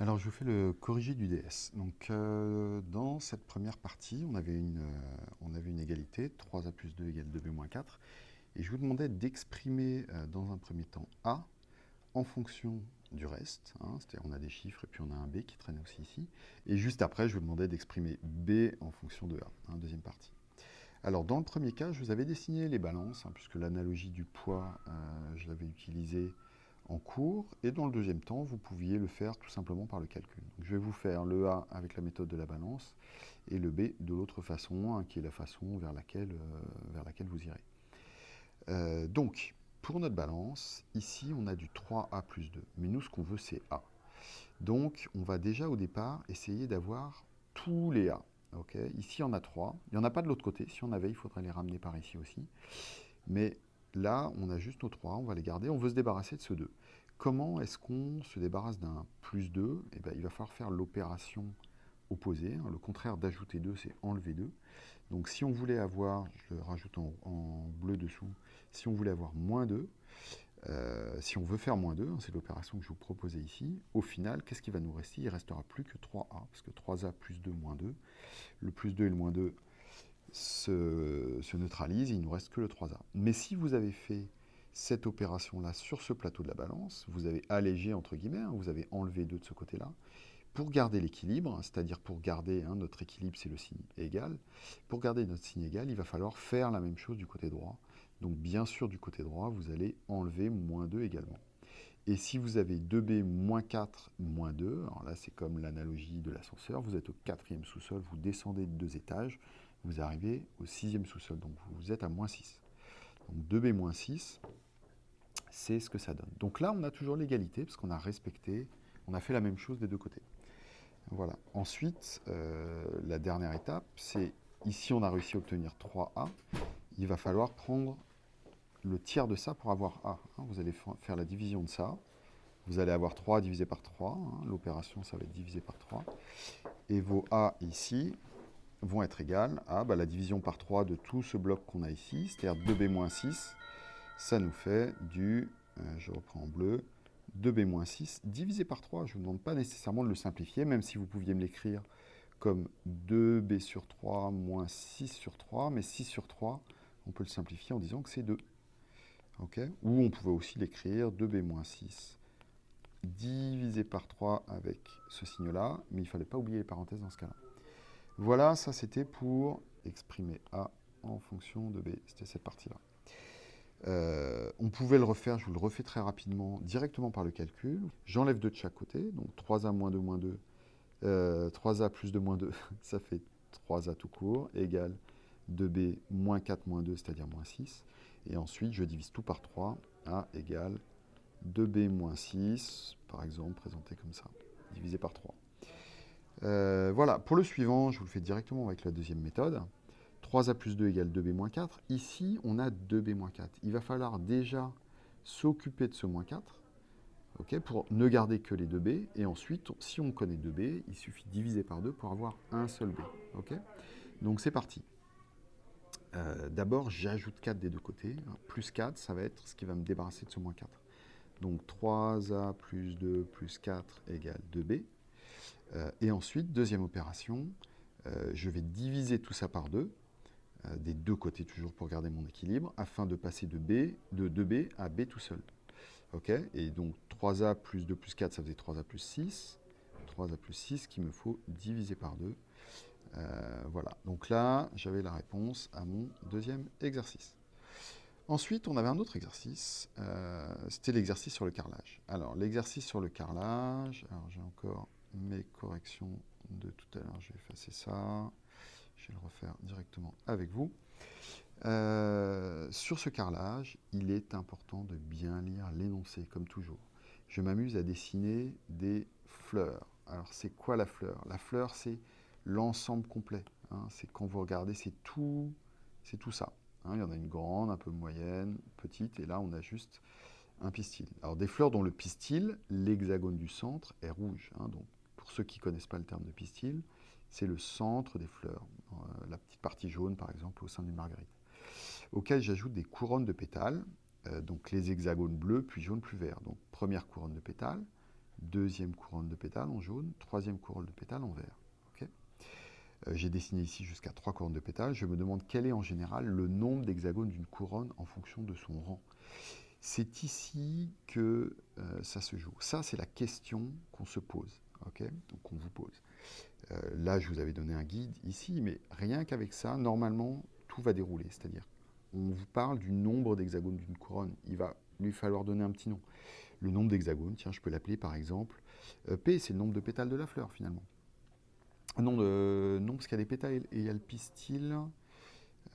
Alors je vous fais le corrigé du DS. Donc euh, dans cette première partie, on avait, une, euh, égalité, 3A plus 2 égale 2B moins 4. Et je vous demandais d'exprimer euh, dans un premier temps A en fonction du reste. Hein, C'est-à-dire on a des chiffres et puis on a un B qui traîne aussi ici. Et juste après, je vous demandais d'exprimer B en fonction de A, hein, deuxième partie. Alors dans le premier cas, je vous avais dessiné les balances, hein, puisque l'analogie du poids, je l'avais utilisée en cours. Et dans le deuxième temps, vous pouviez le faire tout simplement par le calcul. je vais vous faire le A avec la méthode de la balance et le B de l'autre façon, hein, qui est la façon vers laquelle, euh, vers laquelle vous irez. Euh, donc, pour notre balance, ici, on a du 3A plus 2. Mais nous, ce qu'on veut, c'est A. Donc, on va déjà au départ essayer d'avoir tous les A. ici, on a 3. Il n'y en a pas de l'autre côté. Si on avait, il faudrait les ramener par ici aussi. Mais Là, on a juste nos 3, on va les garder. On veut se débarrasser de ce 2. Comment est-ce qu'on se débarrasse d'un plus 2 eh bien, Il va falloir faire l'opération opposée. Hein. Le contraire d'ajouter 2, c'est enlever 2. Donc si on voulait avoir, je le rajoute en, bleu dessous, si on voulait avoir moins 2, euh, si on veut faire moins 2, hein, c'est l'opération que je vous proposais ici, au final, qu'est-ce qui va nous rester? Il ne restera plus que 3A, parce que 3A plus 2 moins 2. Le plus 2 et le moins 2 se, neutralise, il ne nous reste que le 3A. Mais si vous avez fait cette opération-là sur ce plateau de la balance, vous avez allégé, entre guillemets, hein, vous avez enlevé 2 de ce côté-là, pour garder l'équilibre, c'est-à-dire pour garder hein, notre équilibre, c'est le signe égal, pour garder notre signe égal, il va falloir faire la même chose du côté droit. Donc bien sûr, du côté droit, vous allez enlever moins 2 également. Et si vous avez 2b moins 4 moins 2, alors là c'est comme l'analogie de l'ascenseur, vous êtes au quatrième sous-sol, vous descendez de deux étages, vous arrivez au sixième sous-sol, donc vous êtes à moins 6. Donc 2b moins 6, c'est ce que ça donne. Donc là, on a toujours l'égalité, parce qu'on a respecté, on a fait la même chose des deux côtés. Voilà. Ensuite, euh, la dernière étape, c'est ici, on a réussi à obtenir 3a. Il va falloir prendre le tiers de ça pour avoir a. Hein. Vous allez faire la division de ça. Vous allez avoir 3 divisé par 3. Hein. L'opération, ça va être divisé par 3. Et vos a ici, vont être égales à bah, la division par 3 de tout ce bloc qu'on a ici, c'est-à-dire 2b moins 6, ça nous fait du, euh, je reprends en bleu, 2b moins 6 divisé par 3. Je ne vous demande pas nécessairement de le simplifier, même si vous pouviez me l'écrire comme 2b sur 3 moins 6 sur 3, mais 6 sur 3, on peut le simplifier en disant que c'est 2. Ou on pouvait aussi l'écrire 2b moins 6 divisé par 3 avec ce signe-là, mais il ne fallait pas oublier les parenthèses dans ce cas-là. Voilà, ça c'était pour exprimer A en fonction de B. C'était cette partie-là. Euh, on pouvait le refaire, je vous le refais très rapidement, directement par le calcul. J'enlève 2 de chaque côté, donc 3A moins 2 moins 2, 3A euh, plus 2 moins 2, ça fait 3A tout court, égale 2B moins 4 moins 2, c'est-à-dire moins 6. Et ensuite, je divise tout par 3, A égale 2B moins 6, par exemple, présenté comme ça, divisé par 3. Euh, voilà, pour le suivant, je vous le fais directement avec la deuxième méthode. 3a plus 2 égale 2b moins 4. Ici, on a 2b moins 4. Il va falloir déjà s'occuper de ce moins 4 pour ne garder que les 2b. Et ensuite, si on connaît 2b, il suffit de diviser par 2 pour avoir un seul b. Donc c'est parti. Euh, d'abord, j'ajoute 4 des deux côtés. Plus 4, ça va être ce qui va me débarrasser de ce moins 4. Donc 3a plus 2 plus 4 égale 2b. Euh, et ensuite, deuxième opération, euh, je vais diviser tout ça par 2, euh, des deux côtés toujours pour garder mon équilibre, afin de passer de, B, de 2B à B tout seul. Et donc 3A plus 2 plus 4, ça faisait 3A plus 6. 3A plus 6 qu'il me faut diviser par 2. voilà, donc là, j'avais la réponse à mon deuxième exercice. Ensuite, on avait un autre exercice, c'était l'exercice sur le carrelage. Alors, l'exercice sur le carrelage, alors j'ai encore mes corrections de tout à l'heure. Je vais effacer ça. Je vais le refaire directement avec vous. Euh, sur ce carrelage, il est important de bien lire l'énoncé, comme toujours. Je m'amuse à dessiner des fleurs. Alors, c'est quoi la fleur? La fleur, c'est l'ensemble complet. Hein. C'est quand vous regardez, c'est tout, c'est tout ça. Hein. il y en a une grande, un peu moyenne, petite, et là, on a juste un pistil. Alors, des fleurs dont le pistil, l'hexagone du centre, est rouge. Hein. donc, pour ceux qui ne connaissent pas le terme de pistil, c'est le centre des fleurs, euh, la petite partie jaune par exemple au sein d'une marguerite, auquel j'ajoute des couronnes de pétales, euh, donc les hexagones bleus, puis jaune, plus vert. Donc première couronne de pétales, deuxième couronne de pétales en jaune, troisième couronne de pétales en vert. Euh, j'ai dessiné ici jusqu'à trois couronnes de pétales. Je me demande quel est en général le nombre d'hexagones d'une couronne en fonction de son rang. C'est ici que ça se joue. Ça, c'est la question qu'on se pose, Donc, qu'on vous pose. Euh, là, je vous avais donné un guide ici, mais rien qu'avec ça, normalement, tout va dérouler. C'est-à-dire, on vous parle du nombre d'hexagones d'une couronne. Il va lui falloir donner un petit nom. Le nombre d'hexagones, tiens, je peux l'appeler par exemple P, c'est le nombre de pétales de la fleur, finalement. Non, de, non parce qu'il y a des pétales et il y a le pistil.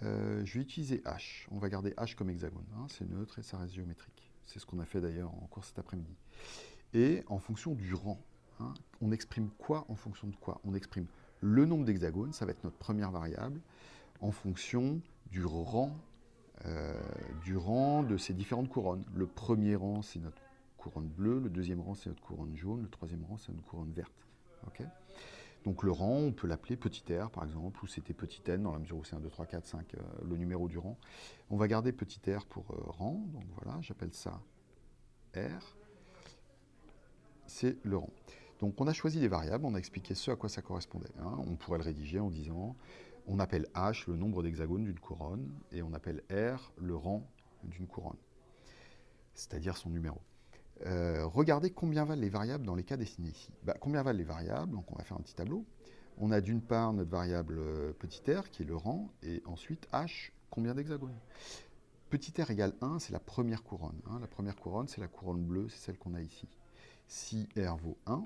Euh, je vais utiliser H. On va garder H comme hexagone. Hein. c'est neutre et ça reste géométrique. C'est ce qu'on a fait d'ailleurs en cours cet après-midi. Et en fonction du rang, hein, on exprime quoi en fonction de quoi On exprime le nombre d'hexagones, ça va être notre première variable, en fonction du rang, euh, du rang de ces différentes couronnes. Le premier rang, c'est notre couronne bleue, le deuxième rang, c'est notre couronne jaune, le troisième rang, c'est notre couronne verte. donc le rang, on peut l'appeler petit r par exemple, ou c'était petit n dans la mesure où c'est 1, 2, 3, 4, 5, le numéro du rang. On va garder petit r pour euh, rang, donc voilà, j'appelle ça r. C'est le rang. Donc on a choisi des variables, on a expliqué ce à quoi ça correspondait. Hein. On pourrait le rédiger en disant, on appelle h le nombre d'hexagones d'une couronne, et on appelle r le rang d'une couronne, c'est-à-dire son numéro. Euh, regardez combien valent les variables dans les cas dessinés ici. Bah, combien valent les variables? Donc on va faire un petit tableau. On a d'une part notre variable euh, petit r qui est le rang, et ensuite h, combien d'hexagones? Petit r égale 1, c'est la première couronne. Hein. La première couronne, c'est la couronne bleue, c'est celle qu'on a ici. Si r vaut 1,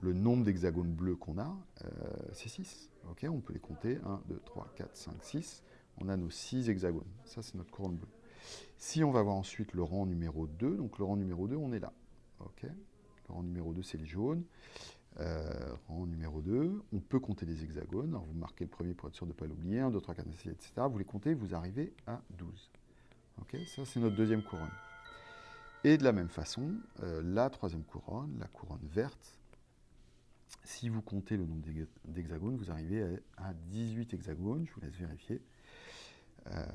le nombre d'hexagones bleus qu'on a, euh, c'est 6. on peut les compter. 1, 2, 3, 4, 5, 6. On a nos 6 hexagones. Ça, c'est notre couronne bleue. Si on va voir ensuite le rang numéro 2, donc le rang numéro 2, on est là. le rang numéro 2, c'est les jaunes. Euh, rang numéro 2, on peut compter les hexagones. Alors vous marquez le premier pour être sûr de ne pas l'oublier. 1, 2, 3, 4, 5, 6, etc. Vous les comptez, vous arrivez à 12. ok Ça, c'est notre deuxième couronne. Et de la même façon, euh, la troisième couronne, la couronne verte, si vous comptez le nombre d'hexagones, vous arrivez à 18 hexagones. Je vous laisse vérifier. Euh,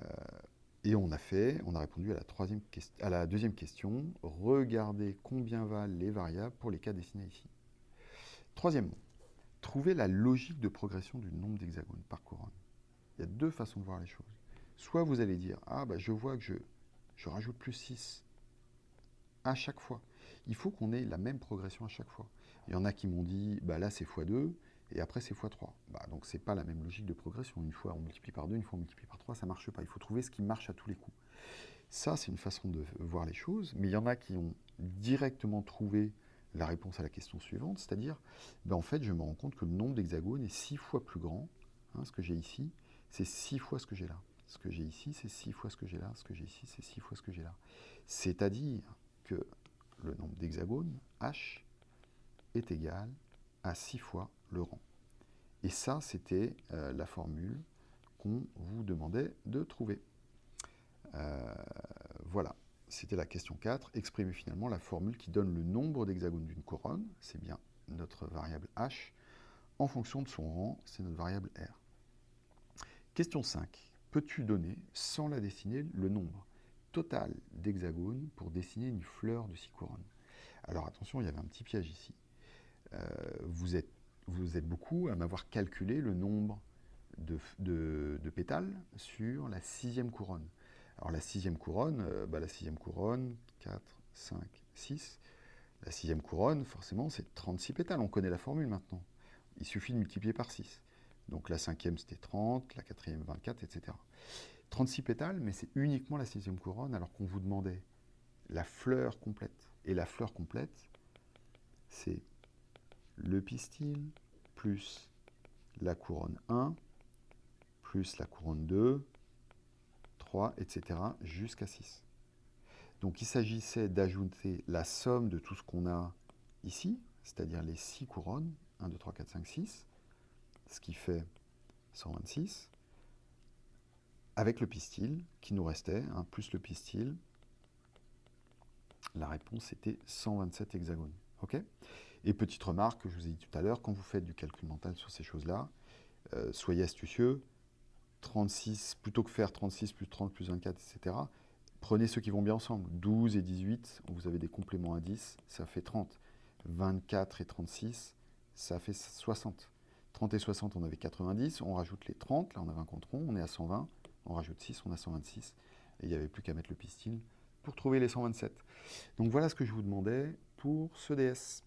et on a fait, on a répondu à la, troisième à la deuxième question. Regardez combien valent les variables pour les cas dessinés ici. Troisièmement, trouver la logique de progression du nombre d'hexagones par couronne. Il y a deux façons de voir les choses. Soit vous allez dire, ah bah je vois que je, je rajoute plus 6 à chaque fois. Il faut qu'on ait la même progression à chaque fois. Il y en a qui m'ont dit, bah là c'est x2, et après c'est x3. Bah, donc c'est pas la même logique de progression. Une fois on multiplie par 2, une fois on multiplie par 3, ça marche pas. Il faut trouver ce qui marche à tous les coups. Ça, c'est une façon de voir les choses, mais il y en a qui ont directement trouvé la réponse à la question suivante, c'est-à-dire, ben en fait, je me rends compte que le nombre d'hexagones est 6 fois plus grand. Hein, ce que j'ai ici, c'est 6 fois ce que j'ai là. Ce que j'ai ici, c'est 6 fois ce que j'ai là. Ce que j'ai ici, c'est 6 fois ce que j'ai là. C'est-à-dire que le nombre d'hexagones, h, est égal à 6 fois le rang. Et ça, c'était euh, la formule qu'on vous demandait de trouver. Euh, voilà, c'était la question 4. Exprimer finalement la formule qui donne le nombre d'hexagones d'une couronne, c'est bien notre variable h, en fonction de son rang, c'est notre variable r. Question 5. Peux-tu donner, sans la dessiner, le nombre? Total d'hexagones pour dessiner une fleur de six couronnes Alors attention, il y avait un petit piège ici. Euh, vous êtes vous êtes beaucoup à m'avoir calculé le nombre de, pétales sur la sixième couronne. Alors la sixième couronne, euh, bah, la sixième couronne, 4, 5, 6. La sixième couronne, forcément, c'est 36 pétales. On connaît la formule maintenant. Il suffit de multiplier par 6. Donc la cinquième, c'était 30, la quatrième, 24, etc. 36 pétales, mais c'est uniquement la sixième couronne, alors qu'on vous demandait la fleur complète. Et la fleur complète, c'est le pistil, plus la couronne 1, plus la couronne 2, 3, etc., jusqu'à 6. Donc il s'agissait d'ajouter la somme de tout ce qu'on a ici, c'est-à-dire les 6 couronnes, 1, 2, 3, 4, 5, 6, ce qui fait 126, avec le pistil qui nous restait, hein, plus le pistil, la réponse était 127 hexagones. et petite remarque que je vous ai dit tout à l'heure, quand vous faites du calcul mental sur ces choses-là, euh, soyez astucieux. 36, plutôt que faire 36 plus 30 plus 24, etc., prenez ceux qui vont bien ensemble. 12 et 18, vous avez des compléments à 10, ça fait 30. 24 et 36, ça fait 60. 30 et 60, on avait 90, on rajoute les 30, là on avait un compte rond, on est à 120, on rajoute 6, on a 126, et il n'y avait plus qu'à mettre le pistil pour trouver les 127. Donc voilà ce que je vous demandais pour ce DS.